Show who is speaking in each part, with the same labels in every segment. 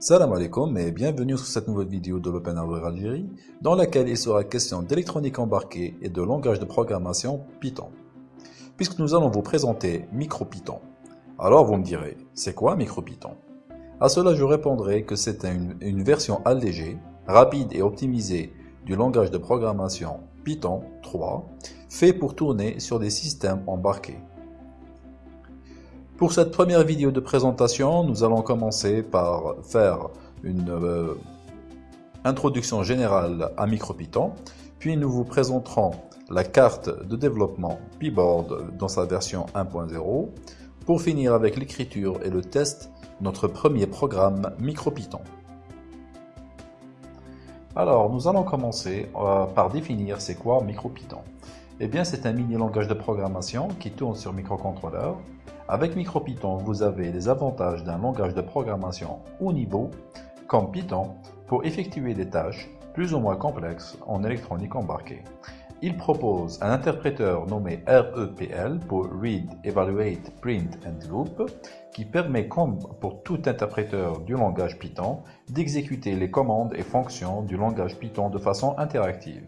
Speaker 1: Salam alaikum et bienvenue sur cette nouvelle vidéo de l'Open Hardware Algérie dans laquelle il sera question d'électronique embarquée et de langage de programmation Python. Puisque nous allons vous présenter MicroPython. Alors vous me direz, c'est quoi MicroPython? À cela je répondrai que c'est une, une version allégée, rapide et optimisée du langage de programmation Python 3 fait pour tourner sur des systèmes embarqués. Pour cette première vidéo de présentation, nous allons commencer par faire une euh, introduction générale à MicroPython, puis nous vous présenterons la carte de développement Pyboard dans sa version 1.0, pour finir avec l'écriture et le test notre premier programme MicroPython. Alors, nous allons commencer euh, par définir c'est quoi MicroPython. Eh bien, c'est un mini langage de programmation qui tourne sur microcontrôleur avec MicroPython, vous avez les avantages d'un langage de programmation haut niveau, comme Python, pour effectuer des tâches plus ou moins complexes en électronique embarquée. Il propose un interpréteur nommé REPL pour Read, Evaluate, Print and Loop, qui permet, comme pour tout interpréteur du langage Python, d'exécuter les commandes et fonctions du langage Python de façon interactive.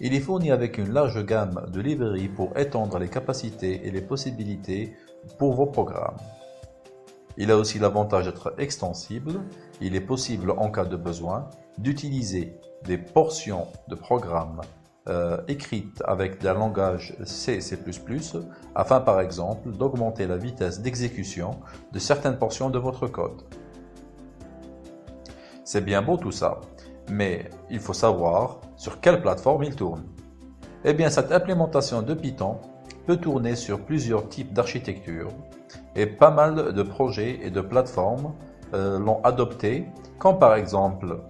Speaker 1: Il est fourni avec une large gamme de librairies pour étendre les capacités et les possibilités pour vos programmes. Il a aussi l'avantage d'être extensible. Il est possible, en cas de besoin, d'utiliser des portions de programmes euh, écrites avec un langage C++, afin par exemple d'augmenter la vitesse d'exécution de certaines portions de votre code. C'est bien beau tout ça, mais il faut savoir sur quelle plateforme il tourne. Eh bien, cette implémentation de Python peut tourner sur plusieurs types d'architecture et pas mal de projets et de plateformes euh, l'ont adopté, comme par exemple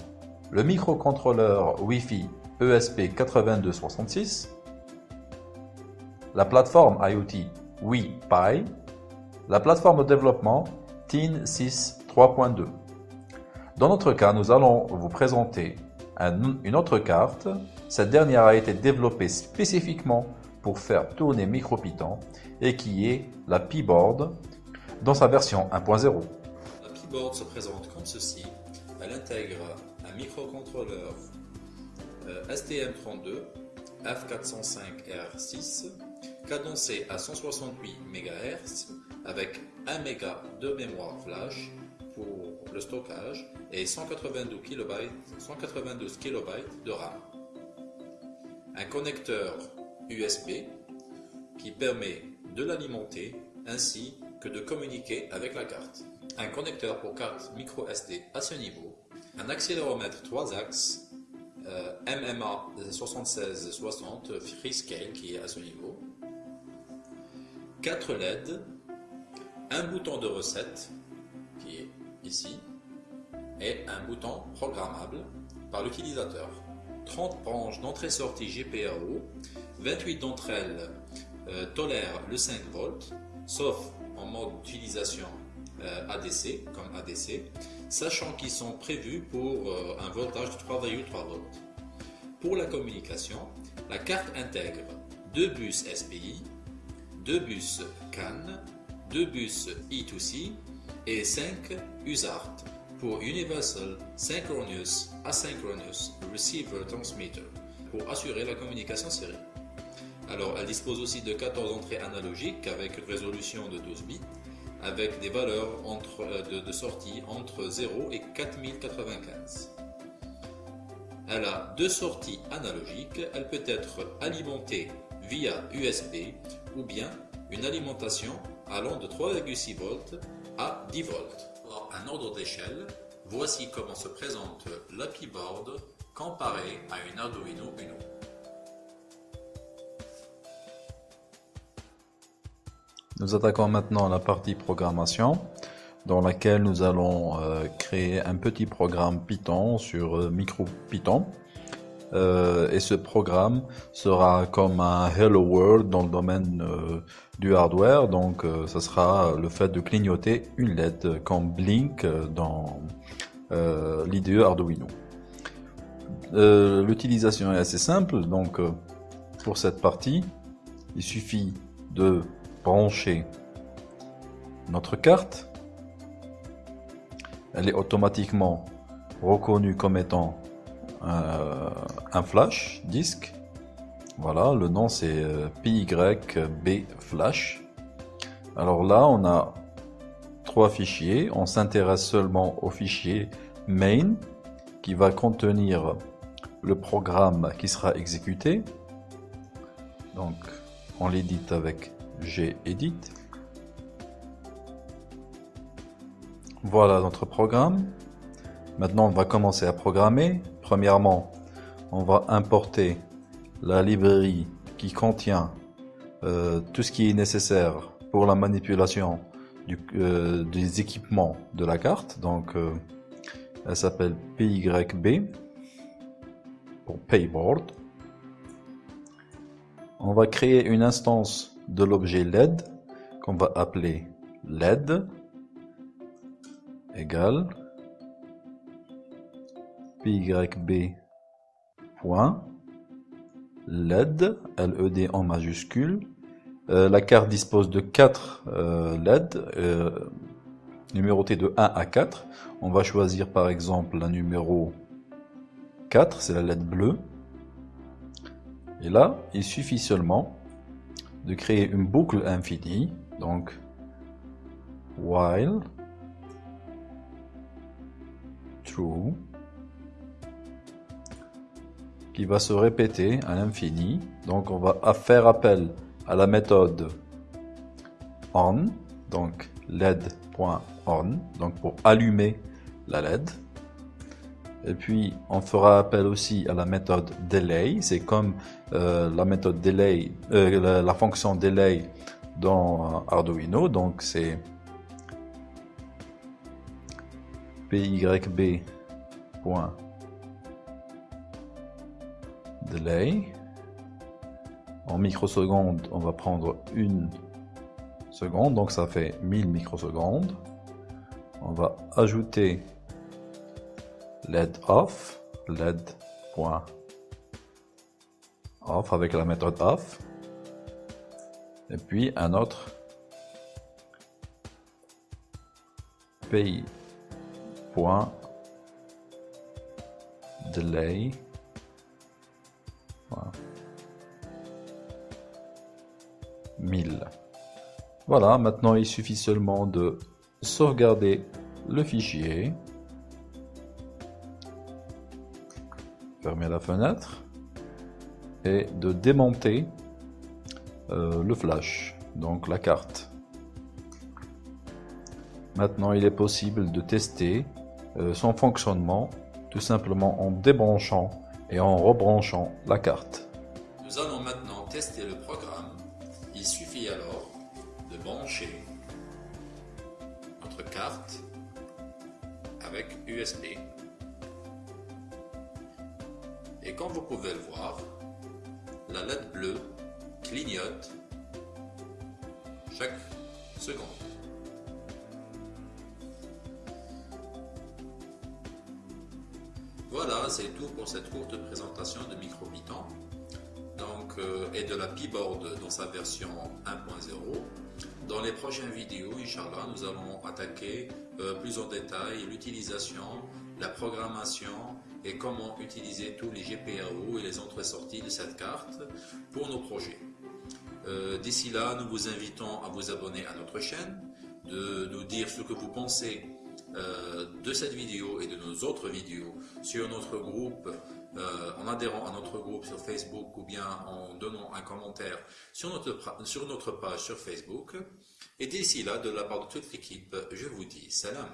Speaker 1: le microcontrôleur Wi-Fi ESP8266, la plateforme IoT WiPi, la plateforme de développement TIN 6 3.2. Dans notre cas, nous allons vous présenter une autre carte. Cette dernière a été développée spécifiquement pour faire tourner MicroPython et qui est la Pyboard dans sa version 1.0.
Speaker 2: La Pyboard se présente comme ceci. Elle intègre un microcontrôleur euh, STM32 F405R6 cadencé à 168 MHz avec 1 MB de mémoire flash pour le stockage et 192 KB, 192 KB de RAM. Un connecteur USB qui permet de l'alimenter ainsi que de communiquer avec la carte. Un connecteur pour carte micro SD à ce niveau. Un accéléromètre 3 axes MMA 7660 Freescale qui est à ce niveau. 4 LED. Un bouton de recette est ici et un bouton programmable par l'utilisateur. 30 branches d'entrée-sortie GPIO, 28 d'entre elles euh, tolèrent le 5 volts, sauf en mode d'utilisation euh, ADC, comme ADC, sachant qu'ils sont prévus pour euh, un voltage de 3,3 volts. Pour la communication, la carte intègre deux bus SPI, deux bus CAN, deux bus I2C et 5 USART pour Universal Synchronous Asynchronous Receiver Transmitter pour assurer la communication série. Alors, elle dispose aussi de 14 entrées analogiques avec une résolution de 12 bits avec des valeurs euh, de sortie entre 0 et 4095. Elle a deux sorties analogiques. Elle peut être alimentée via USB ou bien une alimentation allant de 3,6 volts à 10 volts. En un ordre d'échelle, voici comment se présente l'API Board comparé à une Arduino Uno.
Speaker 1: Nous attaquons maintenant la partie programmation dans laquelle nous allons euh, créer un petit programme Python sur euh, MicroPython. Euh, et ce programme sera comme un Hello World dans le domaine euh, du hardware. Donc, euh, ce sera le fait de clignoter une LED comme Blink dans l'IDE Arduino. L'utilisation est assez simple. Donc, pour cette partie, il suffit de brancher notre carte elle est automatiquement reconnue comme étant euh, un flash disque. Voilà, le nom c'est euh, PYB flash. Alors là, on a trois fichiers. On s'intéresse seulement au fichier main qui va contenir le programme qui sera exécuté. Donc, on l'édite avec gedit. Voilà notre programme. Maintenant, on va commencer à programmer. Premièrement, on va importer la librairie qui contient euh, tout ce qui est nécessaire pour la manipulation euh, des équipements de la carte. Donc, euh, elle s'appelle PYB pour Payboard. On va créer une instance de l'objet LED qu'on va appeler LED égale pyb LED, LED en majuscule. Euh, la carte dispose de 4 euh, LED euh, numérotés de 1 à 4. On va choisir par exemple la numéro 4, c'est la LED bleue. Et là, il suffit seulement de créer une boucle infinie. Donc, while true qui va se répéter à l'infini. Donc on va faire appel à la méthode on, donc led.on, donc pour allumer la LED. Et puis on fera appel aussi à la méthode delay, c'est comme euh, la méthode delay, euh, la, fonction delay dans Arduino, donc c'est pyb delay. En microsecondes, on va prendre une seconde, donc ça fait 1000 microsecondes. On va ajouter LED off, LED.off avec la méthode off. Et puis un autre delay 1000. Voilà, maintenant il suffit seulement de sauvegarder le fichier. Fermer la fenêtre. Et de démonter euh, le flash, donc la carte. Maintenant il est possible de tester euh, son fonctionnement tout simplement en débranchant et en rebranchant la carte.
Speaker 2: Nous allons maintenant tester le programme. Il suffit alors de brancher notre carte avec USB. Et comme vous pouvez le voir, la LED bleue clignote chaque seconde. Voilà, c'est tout pour cette courte présentation de MicroPython donc, euh, et de la P-Board dans sa version 1.0. Dans les prochaines vidéos, Inch'Allah, nous allons attaquer euh, plus en détail l'utilisation, la programmation et comment utiliser tous les GPIO et les entrées-sorties de cette carte pour nos projets. Euh, d'ici là, nous vous invitons à vous abonner à notre chaîne, de nous dire ce que vous pensez euh, de cette vidéo et de nos autres vidéos sur notre groupe, euh, en adhérant à notre groupe sur Facebook ou bien en donnant un commentaire sur notre, sur notre page sur Facebook. Et d'ici là, de la part de toute l'équipe, je vous dis salam.